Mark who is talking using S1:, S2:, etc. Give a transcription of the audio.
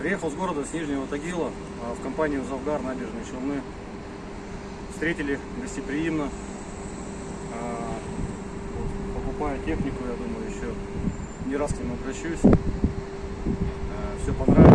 S1: Приехал с города, с Нижнего Тагила, а в компанию «Завгар» набережные Челны. Встретили гостеприимно. А, покупаю технику, я думаю, еще не раз к ним обращусь. А, Все понравилось.